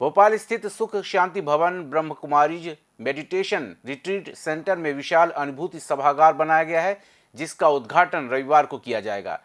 भोपाल स्थित सुख शांति भवन Brahma Kumari meditation retreat centre में विशाल अनुभूति सभागार बनाया गया है, जिसका उद्घाटन रविवार को किया जाएगा।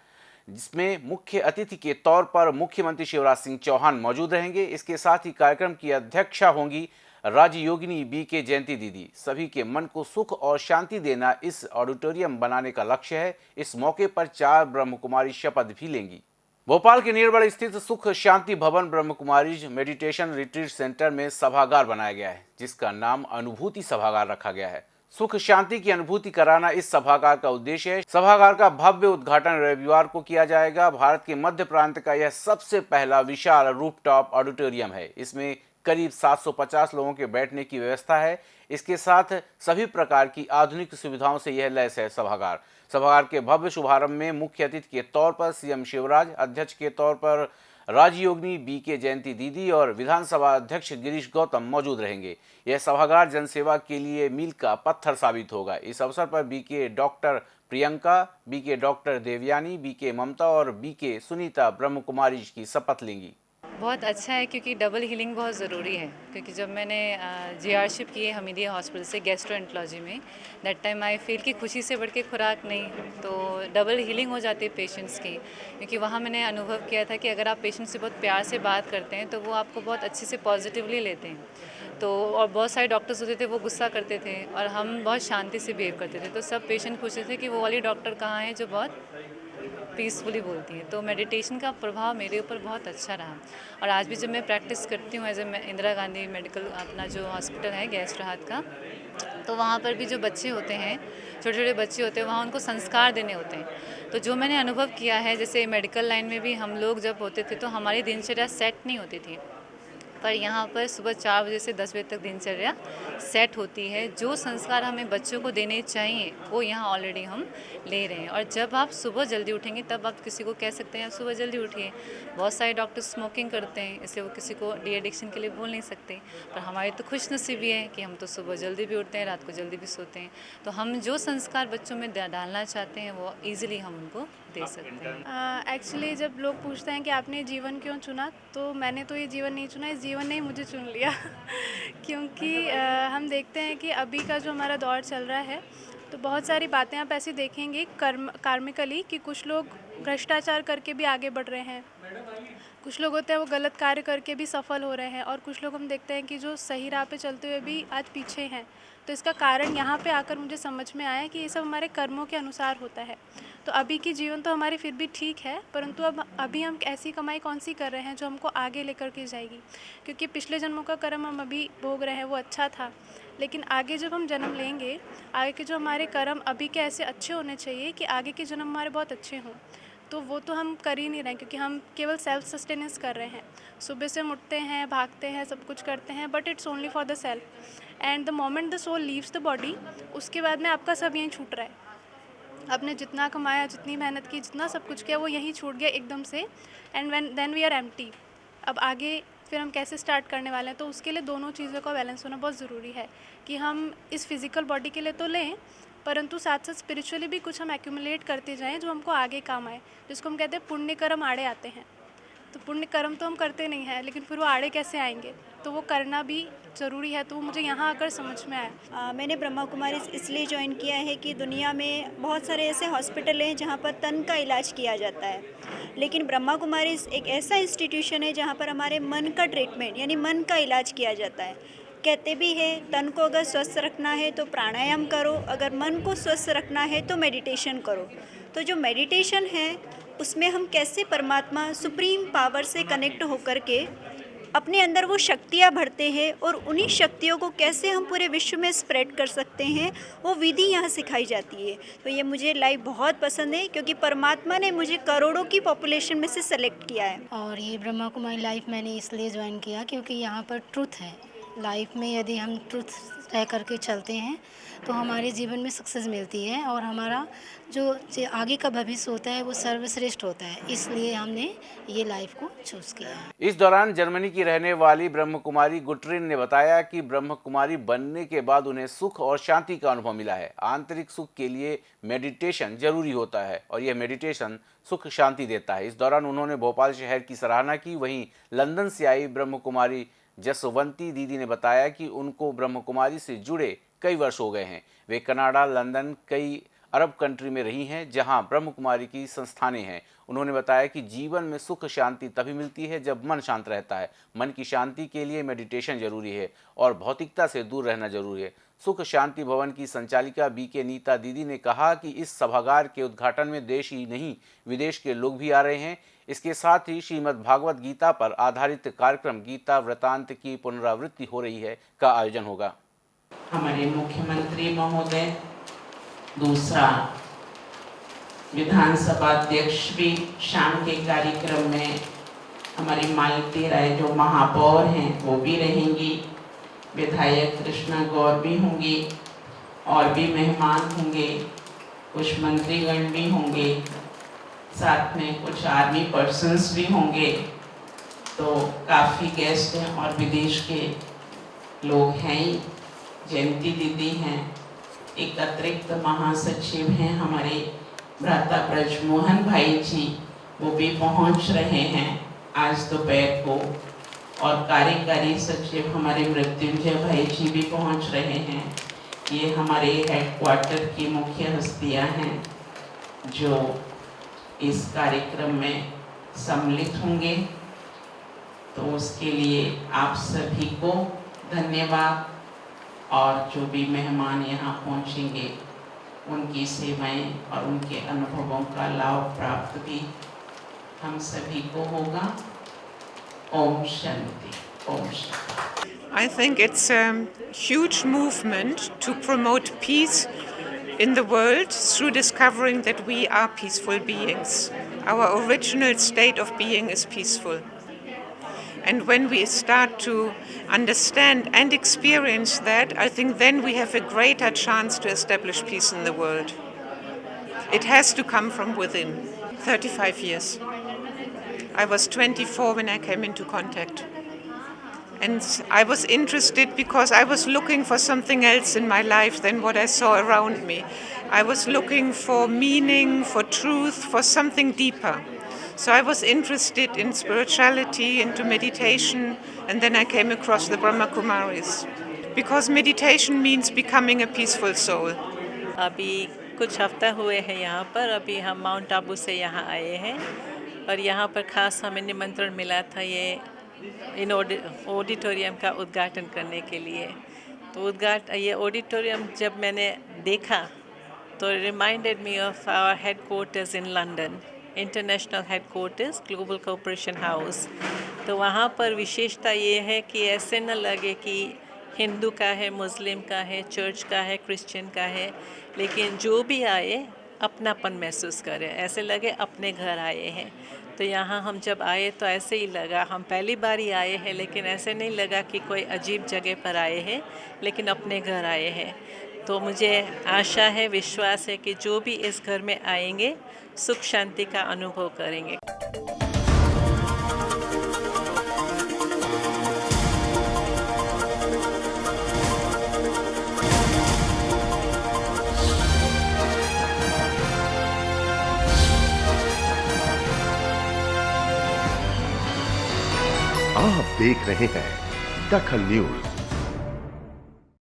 जिसमें मुख्य अतिथि के तौर पर मुख्यमंत्री शिवराज सिंह चौहान मौजूद रहेंगे। इसके साथ ही कार्यक्रम की अध्यक्षा होंगी राज्य योगिनी बी के जयंती दीदी। सभी के मन को सुख और शांति देना इस ऑडिटोरियम बनाने का लक्ष्य है। इस मौके पर चार ब्रह्म कुमारी शपथ भी लेंगी। भोपाल के नियरबड़ स्थित सुख शांति भवन Brahma Kumari meditation retreat centre में सभागार बनाया गया है, जिसका नाम अनुभूति सभागार रखा गया है। सुख शांति की अनुभूति कराना इस सभागार का उद्देश्य है। सभागार का भव्य उद्घाटन रविवार को किया जाएगा। भारत के मध्य प्रांत का यह सबसे पहला विशाल रूफटॉप ऑडिटोरियम है। इसमें करीब 750 लोगों के बैठने की व्यवस्था है। इसके साथ सभी प्रकार की आधुनिक सुविधाओं से यह लैस है सभागार। सभागार के भव्य शुभारंभ में मुख्य अतिथि के तौर पर सीएम शिवराज, अध्यक्ष के तौर पर राजयोगिनी बी के जयंती दीदी और विधानसभा अध्यक्ष गिरीश गौतम मौजूद रहेंगे। यह सभागार जनसेवा के लिए मील का पत्थर साबित होगा। इस अवसर पर B K doctor Priyanka, B K doctor Devyani, B K Mamta और बी के सुनीता ब्रह्म कुमारी की शपथ लेंगी। बहुत अच्छा है क्योंकि डबल हीलिंग बहुत ज़रूरी है। क्योंकि जब मैंने जी आर शिप की है हमीदिया हॉस्पिटल से गैस्ट्रोएंटोलॉजी में दैट टाइम आई फील कि खुशी से बढ़ के खुराक नहीं तो डबल हीलिंग हो जाती है पेशेंट्स की। क्योंकि वहाँ मैंने अनुभव किया था कि अगर आप पेशेंट से बहुत प्यार से बात करते हैं तो वो आपको बहुत अच्छे से पॉजिटिवली लेते हैं। तो और बहुत सारे डॉक्टर्स होते थे, वो गुस्सा करते थे, और हम बहुत शांति से बिहेव करते थे। तो सब पेशेंट पूछते थे कि वो वाली डॉक्टर कहाँ हैं जो बहुत पीसफुली बोलती हैं। तो मेडिटेशन का प्रभाव मेरे ऊपर बहुत अच्छा रहा। और आज भी जब मैं प्रैक्टिस करती हूँ as a Indira Gandhi medical अपना जो हॉस्पिटल है, गैस राहत का तो वहाँ पर भी जो बच्चे होते हैं छोटे छोटे बच्चे होते हैं, वहाँ उनको संस्कार देने होते हैं। तो जो मैंने अनुभव किया है, जैसे मेडिकल लाइन में भी हम लोग जब होते थे तो हमारी दिनचर्या सेट नहीं होती थी। पर यहाँ पर सुबह चार बजे से दस बजे तक दिनचर्या सेट होती है। जो संस्कार हमें बच्चों को देने चाहिए, वो यहाँ ऑलरेडी हम ले रहे हैं। और जब आप सुबह जल्दी उठेंगे, तब आप किसी को कह सकते हैं, आप सुबह जल्दी उठिए। बहुत सारे डॉक्टर स्मोकिंग करते हैं, इसलिए वो किसी को डी एडिक्शन के लिए बोल नहीं सकते। पर हमारी तो खुश नसीबी है कि हम तो सुबह जल्दी भी उठते हैं, रात को जल्दी भी सोते हैं। तो हम जो संस्कार बच्चों में डालना चाहते हैं, वो ईजिली हम उनको दे सकते हैं। एक्चुअली जब लोग पूछते हैं कि आपने जीवन क्यों चुना तो मैंने तो ये जीवन नहीं चुना इस जीवन ने मुझे चुन लिया। क्योंकि आ, हम देखते हैं कि अभी का जो हमारा दौर चल रहा है तो बहुत सारी बातें आप ऐसी देखेंगे कर्म कार्मिकली कि कुछ लोग भ्रष्टाचार करके भी आगे बढ़ रहे हैं। कुछ लोग होते हैं वो गलत कार्य करके भी सफल हो रहे हैं और कुछ लोग हम देखते हैं कि जो सही राह पे चलते हुए भी आज पीछे हैं। तो इसका कारण यहाँ पे आकर मुझे समझ में आया कि ये सब हमारे कर्मों के अनुसार होता है। तो अभी की जीवन तो हमारी फिर भी ठीक है, परंतु अब, अभी हम ऐसी कमाई कौन सी कर रहे हैं जो हमको आगे लेकर के जाएगी? क्योंकि पिछले जन्मों का कर्म हम अभी भोग रहे हैं, वो अच्छा था। लेकिन आगे जब हम जन्म लेंगे, आगे के जो हमारे कर्म अभी के ऐसे अच्छे होने चाहिए कि आगे के जन्म हमारे बहुत अच्छे हों तो वो तो हम कर ही नहीं रहे क्योंकि हम केवल सेल्फ सस्टेनेंस कर रहे हैं। सुबह से उठते हैं, भागते हैं, सब कुछ करते हैं but it's only for the self and the moment the soul leaves the body उसके बाद में आपका सब यहीं छूट रहा है। आपने जितना कमाया, जितनी मेहनत की, जितना सब कुछ किया, वो यहीं छूट गया एकदम से। And when then we are um अब आगे फिर हम कैसे स्टार्ट करने वाले हैं? तो उसके लिए दोनों चीज़ों का बैलेंस होना बहुत ज़रूरी है कि हम इस फ़िज़िकल बॉडी के लिए तो लें, परंतु साथ साथ स्पिरिचुअली भी कुछ हम एक्यूमुलेट करते जाएँ, जो हमको आगे काम आए, जिसको हम कहते हैं पुण्य कर्म आड़े आते हैं। तो पुण्य कर्म तो हम करते नहीं हैं, लेकिन फिर वो आड़े कैसे आएँगे? तो वो करना भी ज़रूरी है तो वो मुझे यहाँ आकर समझ में आया मैंने ब्रह्मा कुमारी इसलिए ज्वाइन किया है कि दुनिया में बहुत सारे ऐसे हॉस्पिटल हैं जहाँ पर तन का इलाज किया जाता है। लेकिन ब्रह्मा कुमारी एक ऐसा इंस्टीट्यूशन है जहाँ पर हमारे मन का ट्रीटमेंट यानी मन का इलाज किया जाता है। कहते भी है, तन को अगर स्वस्थ रखना है तो प्राणायाम करो, अगर मन को स्वस्थ रखना है तो मेडिटेशन करो। तो जो मेडिटेशन है, उसमें हम कैसे परमात्मा सुप्रीम पावर से कनेक्ट होकर के अपने अंदर वो शक्तियाँ भरते हैं और उन्हीं शक्तियों को कैसे हम पूरे विश्व में स्प्रेड कर सकते हैं, वो विधि यहाँ सिखाई जाती है। तो ये मुझे लाइफ बहुत पसंद है क्योंकि परमात्मा ने मुझे करोड़ों की पॉपुलेशन में से सेलेक्ट किया है। और ये ब्रह्मा कुमारी लाइफ मैंने इसलिए ज्वाइन किया क्योंकि यहाँ पर ट्रुथ है। लाइफ में यदि हम ट्रुथ रह करके चलते हैं तो हमारे जीवन में सक्सेस मिलती है और हमारा जो आगे का भविष्य होता है वो सर्वश्रेष्ठ होता है। इसलिए हमने ये लाइफ को चूज़ किया इस दौरान जर्मनी की रहने वाली ब्रह्म कुमारी गुटरिन ने बताया कि ब्रह्म कुमारी बनने के बाद उन्हें सुख और शांति का अनुभव मिला है। आंतरिक सुख के लिए मेडिटेशन ज़रूरी होता है और यह मेडिटेशन सुख शांति देता है। इस दौरान उन्होंने भोपाल शहर की सराहना की। वहीं लंदन से आई ब्रह्म कुमारी जसवंती दीदी ने बताया कि उनको ब्रह्म कुमारी से जुड़े कई वर्ष हो गए हैं। वे कनाडा, लंदन, कई अरब कंट्री में रही हैं, जहाँ ब्रह्म कुमारी की संस्थाने हैं। उन्होंने बताया कि जीवन में सुख, शांति तभी मिलती है जब मन शांत रहता है। मन की शांति के लिए मेडिटेशन ज़रूरी है और भौतिकता से दूर रहना ज़रूरी है। सुख, शांति भवन की संचालिका बी के नीता दीदी ने कहा कि इस सभागार के उद्घाटन में देश ही नहीं, विदेश के लोग भी आ रहे हैं। इसके साथ ही श्रीमद् भागवत गीता पर आधारित कार्यक्रम गीता वृतांत की पुनरावृत्ति हो रही है का आयोजन होगा। हमारे मुख्यमंत्री महोदय, दूसरा विधानसभा अध्यक्ष भी शाम के कार्यक्रम में हमारी मालती राय जो महापौर हैं, वो भी रहेंगी। विधायक कृष्णा गौर भी होंगी, और भी मेहमान होंगे, कुछ मंत्रीगण भी होंगे, साथ में कुछ आर्मी पर्सन्स भी होंगे। तो काफ़ी गेस्ट हैं और विदेश के लोग हैं ही, जयंती दीदी हैं एक अतिरिक्त महासचिव हैं हमारे। भ्राता ब्रजमोहन भाई जी वो भी पहुँच रहे हैं आज दोपहर को। और कार्यकारी सचिव हमारे मृत्युंजय भाई जी भी पहुँच रहे हैं। ये हमारे हेडक्वार्टर की मुख्य हस्तियाँ हैं, जो इस कार्यक्रम में सम्मिलित होंगे। तो उसके लिए आप सभी को धन्यवाद। और जो भी मेहमान यहाँ पहुँचेंगे उनकी सेवाएं और उनके अनुभवों का लाभ प्राप्त भी हम सभी को होगा Om Shanti Om Shanti I think it's a huge movement to promote peace in the world through discovering that we are peaceful beings. Our original state of being is peaceful. And when we start to understand and experience that, I think then we have a greater chance to establish peace in the world. It has to come from within. 35 years. I was 24 when I came into contact. And I was interested because I was looking for something else in my life than what I saw around me. I was looking for meaning, for truth, for something deeper. So I was interested in spirituality, into meditation, and then I came across the Brahma Kumaris. Because meditation means becoming a peaceful soul. अभी कुछ हफ्ता हुए हैं यहाँ पर अभी हम mount Abu से यहाँ आए हैं और यहाँ पर खास हमें निमंत्रण मिला था ये इन ऑडिटोरियम का उद्घाटन करने के लिए तो उद्घाट ये ऑडिटोरियम जब मैंने देखा तो reminded me of our headquarters in London international headquarters global cooperation house तो वहाँ पर विशेषता ये है कि ऐसे न लगे कि हिंदू का है, मुस्लिम का है, चर्च का है, क्रिश्चियन का है, लेकिन जो भी आए, अपनापन महसूस करें। ऐसे लगे अपने घर आए हैं। तो यहाँ हम जब आए तो ऐसे ही लगा। हम पहली बार ही आए हैं, लेकिन ऐसे नहीं लगा कि कोई अजीब जगह पर आए हैं, लेकिन अपने घर आए हैं। तो मुझे आशा है, विश्वास है कि जो भी इस घर में आएँगे, सुख शांति का अनुभव करेंगे। आप देख रहे हैं दखल न्यूज़।